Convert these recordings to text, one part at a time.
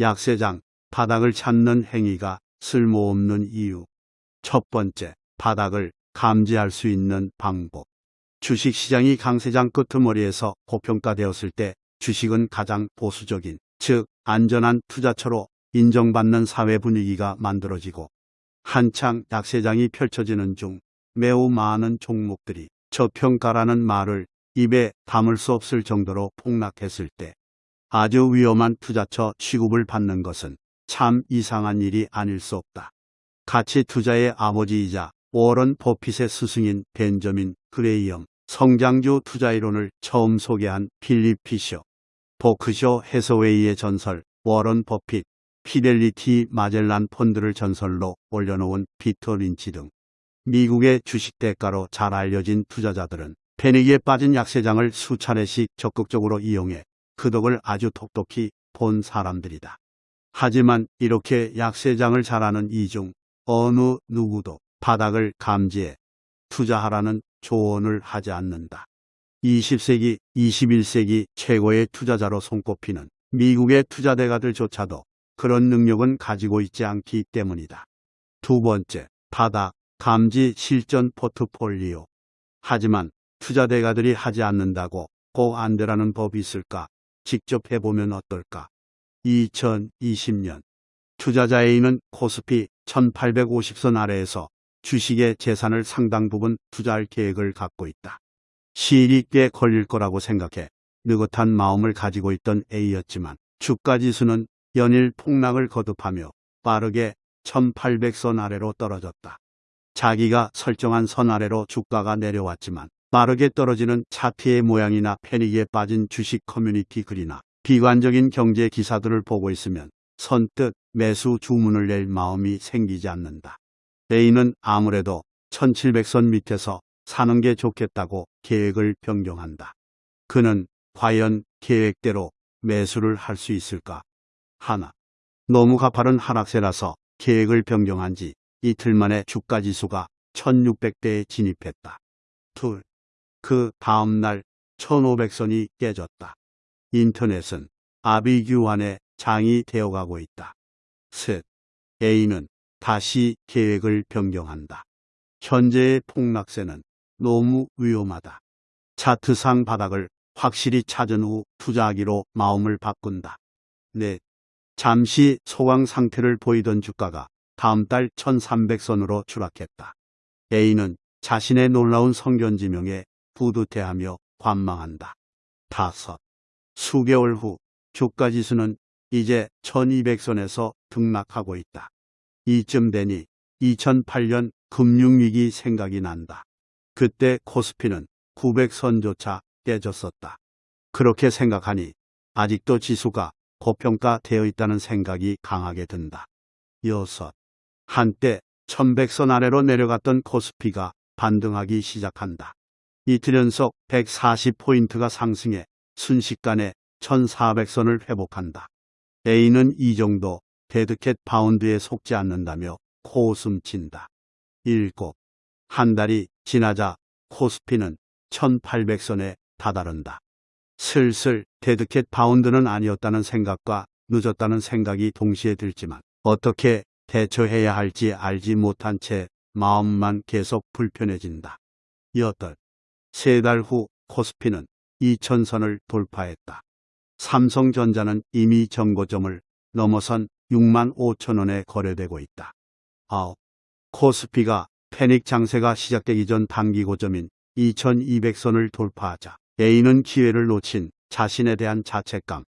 약세장, 바닥을 찾는 행위가 쓸모없는 이유. 첫 번째, 바닥을 감지할 수 있는 방법. 주식시장이 강세장 끄트머리에서 고평가되었을 때 주식은 가장 보수적인, 즉 안전한 투자처로 인정받는 사회 분위기가 만들어지고 한창 약세장이 펼쳐지는 중 매우 많은 종목들이 저평가라는 말을 입에 담을 수 없을 정도로 폭락했을 때 아주 위험한 투자처 취급을 받는 것은 참 이상한 일이 아닐 수 없다. 가치 투자의 아버지이자 워런 버핏의 스승인 벤저민 그레이엄 성장주 투자이론을 처음 소개한 필립 피셔 버크셔 해서웨이의 전설 워런 버핏 피델리티 마젤란 펀드를 전설로 올려놓은 피터 린치 등 미국의 주식 대가로 잘 알려진 투자자들은 패닉에 빠진 약세장을 수차례씩 적극적으로 이용해 그 덕을 아주 톡톡히 본 사람들이다. 하지만 이렇게 약세장을 잘하는 이중 어느 누구도 바닥을 감지해 투자하라는 조언을 하지 않는다. 20세기, 21세기 최고의 투자자로 손꼽히는 미국의 투자대가들조차도 그런 능력은 가지고 있지 않기 때문이다. 두 번째, 바닥, 감지 실전 포트폴리오. 하지만 투자대가들이 하지 않는다고 꼭 안 되라는 법이 있을까? 직접 해보면 어떨까? 2020년 투자자 A는 코스피 1850선 아래에서 주식의 재산을 상당 부분 투자할 계획을 갖고 있다. 시일이 꽤 걸릴 거라고 생각해 느긋한 마음을 가지고 있던 A였지만 주가지수는 연일 폭락을 거듭하며 빠르게 1800선 아래로 떨어졌다. 자기가 설정한 선 아래로 주가가 내려왔지만 빠르게 떨어지는 차트의 모양이나 패닉에 빠진 주식 커뮤니티 글이나 비관적인 경제 기사들을 보고 있으면 선뜻 매수 주문을 낼 마음이 생기지 않는다. A는 아무래도 1700선 밑에서 사는 게 좋겠다고 계획을 변경한다. 그는 과연 계획대로 매수를 할 수 있을까? 하나. 너무 가파른 하락세라서 계획을 변경한 지 이틀 만에 주가 지수가 1600대에 진입했다. 둘. 그 다음날 1500선이 깨졌다. 인터넷은 아비규환의 장이 되어가고 있다. 셋. A는 다시 계획을 변경한다. 현재의 폭락세는 너무 위험하다. 차트상 바닥을 확실히 찾은 후 투자하기로 마음을 바꾼다. 넷. 잠시 소강 상태를 보이던 주가가 다음 달 1300선으로 추락했다. A는 자신의 놀라운 성견지명에 뿌듯해하며 관망한다. 다섯. 수개월 후 주가 지수는 이제 1200선에서 등락하고 있다. 이쯤 되니 2008년 금융위기 생각이 난다. 그때 코스피는 900선조차 깨졌었다. 그렇게 생각하니 아직도 지수가 고평가되어 있다는 생각이 강하게 든다. 여섯. 한때 1100선 아래로 내려갔던 코스피가 반등하기 시작한다. 이틀 연속 140포인트가 상승해 순식간에 1400선을 회복한다. A는 이 정도 데드캣 파운드에 속지 않는다며 코웃음 친다. 7. 한 달이 지나자 코스피는 1800선에 다다른다. 슬슬 데드캣 파운드는 아니었다는 생각과 늦었다는 생각이 동시에 들지만 어떻게 대처해야 할지 알지 못한 채 마음만 계속 불편해진다. 여덟. 세 달 후 코스피는 2000선을 돌파했다. 삼성전자는 이미 정고점을 넘어선 6만 5천 원에 거래되고 있다. 아홉. 코스피가 패닉 장세가 시작되기 전 단기 고점인 2200선을 돌파하자 A는 기회를 놓친 자신에 대한 자책감,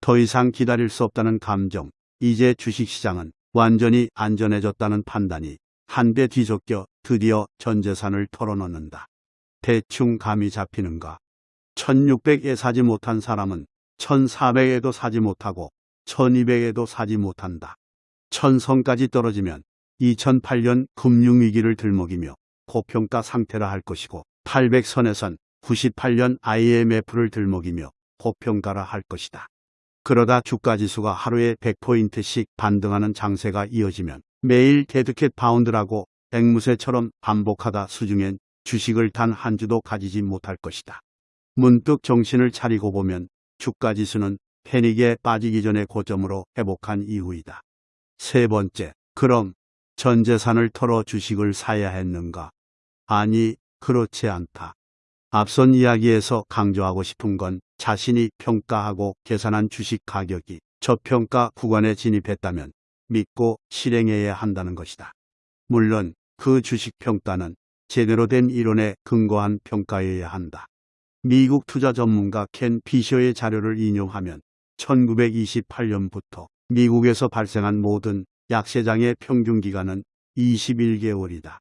더 이상 기다릴 수 없다는 감정, 이제 주식시장은 완전히 안전해졌다는 판단이 한데 뒤섞여 드디어 전 재산을 털어놓는다. 대충 감이 잡히는가. 1600에 사지 못한 사람은 1400에도 사지 못하고 1200에도 사지 못한다. 천선까지 떨어지면 2008년 금융위기를 들먹이며 고평가 상태라 할 것이고 800선에선 98년 IMF를 들먹이며 고평가라 할 것이다. 그러다 주가지수가 하루에 100포인트씩 반등하는 장세가 이어지면 매일 데드캣 파운드라고 앵무새처럼 반복하다 수중엔 주식을 단 한 주도 가지지 못할 것이다. 문득 정신을 차리고 보면 주가 지수는 패닉에 빠지기 전에 고점으로 회복한 이후이다. 세 번째, 그럼 전 재산을 털어 주식을 사야 했는가? 아니, 그렇지 않다. 앞선 이야기에서 강조하고 싶은 건 자신이 평가하고 계산한 주식 가격이 저평가 구간에 진입했다면 믿고 실행해야 한다는 것이다. 물론 그 주식 평가는 제대로 된 이론에 근거한 평가여야 한다. 미국 투자 전문가 켄 피셔의 자료를 인용하면 1928년부터 미국에서 발생한 모든 약세장의 평균 기간은 21개월이다.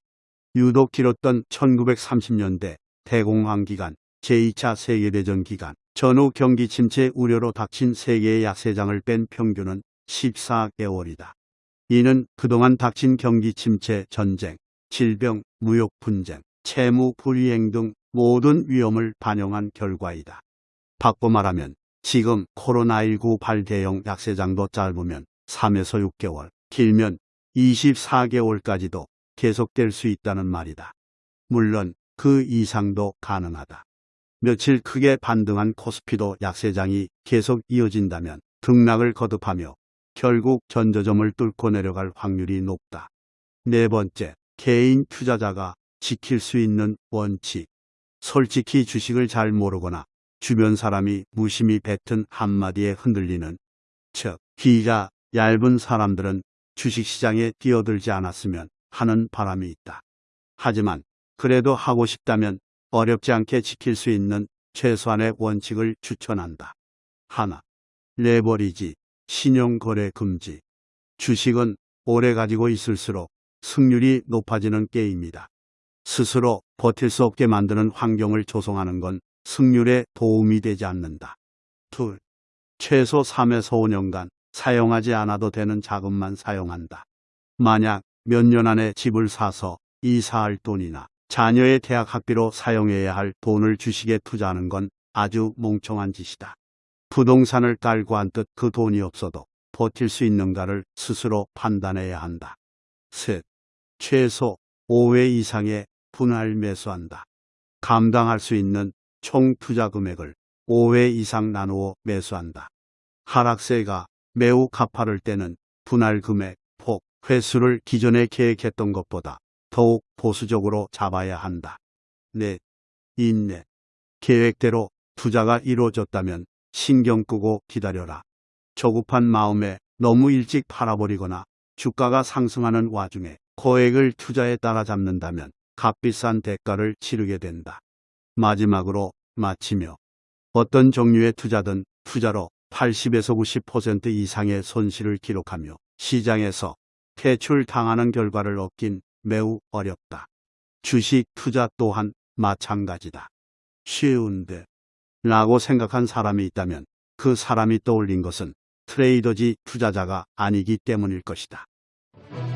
유독 길었던 1930년대 대공황 기간, 제2차 세계대전 기간, 전후 경기 침체 우려로 닥친 세계의 약세장을 뺀 평균은 14개월이다. 이는 그동안 닥친 경기 침체, 전쟁, 질병, 무역 분쟁, 채무 불이행 등 모든 위험을 반영한 결과이다. 바꿔 말하면 지금 코로나19 발대형 약세장도 짧으면 3에서 6개월, 길면 24개월까지도 계속될 수 있다는 말이다. 물론 그 이상도 가능하다. 며칠 크게 반등한 코스피도 약세장이 계속 이어진다면 등락을 거듭하며 결국 전저점을 뚫고 내려갈 확률이 높다. 네 번째, 개인 투자자가 지킬 수 있는 원칙. 솔직히 주식을 잘 모르거나 주변 사람이 무심히 뱉은 한마디에 흔들리는 즉 귀가 얇은 사람들은 주식시장에 뛰어들지 않았으면 하는 바람이 있다. 하지만 그래도 하고 싶다면 어렵지 않게 지킬 수 있는 최소한의 원칙을 추천한다. 하나, 레버리지, 신용거래 금지. 주식은 오래 가지고 있을수록 승률이 높아지는 게임이다. 스스로 버틸 수 없게 만드는 환경을 조성하는 건 승률에 도움이 되지 않는다. 둘, 최소 3에서 5년간 사용하지 않아도 되는 자금만 사용한다. 만약 몇 년 안에 집을 사서 이사할 돈이나 자녀의 대학 학비로 사용해야 할 돈을 주식에 투자하는 건 아주 멍청한 짓이다. 부동산을 깔고 한 듯 그 돈이 없어도 버틸 수 있는가를 스스로 판단해야 한다. 셋, 최소 5회 이상의 분할 매수한다. 감당할 수 있는 총 투자 금액을 5회 이상 나누어 매수한다. 하락세가 매우 가파를 때는 분할 금액, 폭, 횟수를 기존에 계획했던 것보다 더욱 보수적으로 잡아야 한다. 넷, 인내. 계획대로 투자가 이루어졌다면 신경 끄고 기다려라. 조급한 마음에 너무 일찍 팔아버리거나 주가가 상승하는 와중에 거액을 투자에 따라잡는다면 값비싼 대가를 치르게 된다. 마지막으로 마치며 어떤 종류의 투자든 투자로 80에서 90% 이상의 손실을 기록하며 시장에서 퇴출 당하는 결과를 얻긴 매우 어렵다. 주식 투자 또한 마찬가지다. 쉬운데 라고 생각한 사람이 있다면 그 사람이 떠올린 것은 트레이더지 투자자가 아니기 때문일 것이다. Thank you.